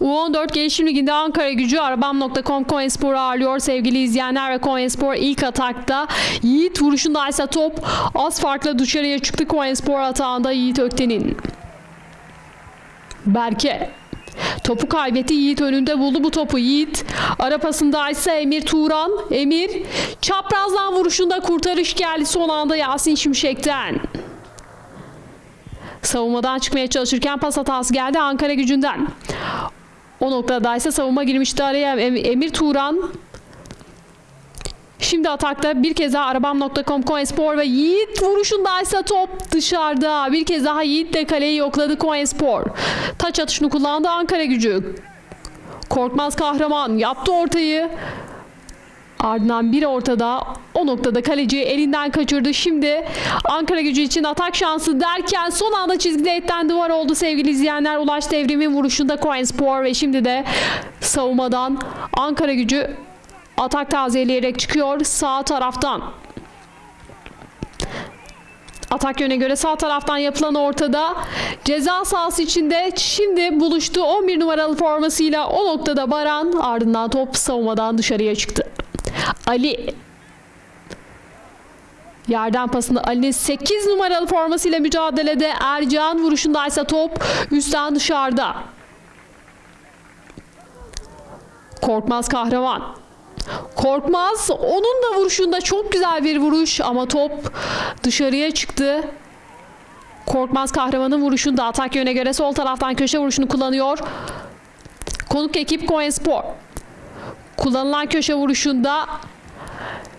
U14 Gelişim Ligi'nde Ankara gücü Arabam.com Konyaspor'u ağırlıyor sevgili izleyenler ve Konyaspor ilk atakta Yiğit vuruşunda ise top az farkla dışarıya çıktı Konyaspor atağında Yiğit Ökten'in. Berke Topu kaybetti Yiğit önünde buldu bu topu Yiğit. Ara pasında ise Emir Turan. Emir çaprazdan vuruşunda kurtarış geldi son anda Yasin Şimşek'ten. Savunmadan çıkmaya çalışırken pas hatası geldi Ankara gücünden. O noktada ise savunma girmişti araya Em- Emir Turan. Şimdi atakta bir kez daha arabam.com Konyaspor ve Yiğit vuruşunda ise top dışarıda. Bir kez daha Yiğit de kaleyi yokladı Konyaspor. Taç atışını kullandı Ankara gücü. Korkmaz kahraman yaptı ortayı. Ardından bir ortada o noktada kaleci elinden kaçırdı. Şimdi Ankara gücü için atak şansı derken son anda çizgide etten duvar oldu sevgili izleyenler. Ulaş devrimin vuruşunda Konyaspor ve şimdi de savunmadan Ankara gücü atak tazeleyerek çıkıyor sağ taraftan. Atak yöne göre sağ taraftan yapılan ortada ceza sahası içinde şimdi buluştu 11 numaralı formasıyla o noktada Baran ardından top savunmadan dışarıya çıktı. Ali Yerden pasında Ali'nin 8 numaralı formasıyla mücadelede Ercan vuruşundaysa top üstten dışarıda. Korkmaz kahraman. Korkmaz onun da vuruşunda çok güzel bir vuruş ama top dışarıya çıktı. Korkmaz kahramanın vuruşunda atak yöne göre sol taraftan köşe vuruşunu kullanıyor. Konuk ekip Konyaspor. Kullanılan köşe vuruşunda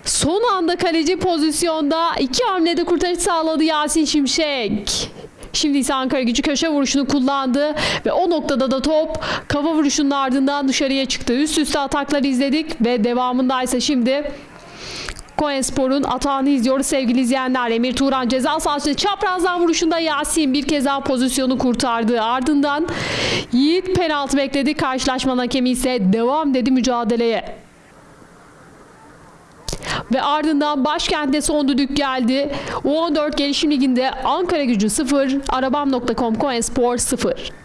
son anda kaleci pozisyonda iki hamlede kurtarış sağladı Yasin Şimşek. Şimdi ise Ankara gücü köşe vuruşunu kullandı ve o noktada da top kafa vuruşunun ardından dışarıya çıktı. Üst üste atakları izledik ve devamında ise şimdi Konyaspor'un atağını izliyoruz sevgili izleyenler. Emir Turan ceza sahasında çaprazdan vuruşunda Yasin bir kez daha pozisyonu kurtardı. Ardından Yiğit penaltı bekledi. Karşılaşmanın hakemi ise devam dedi mücadeleye. Ve ardından başkentte son düdük geldi. U14 Gelişim Ligi'nde Ankara gücü 0, arabam.com Konyaspor 0.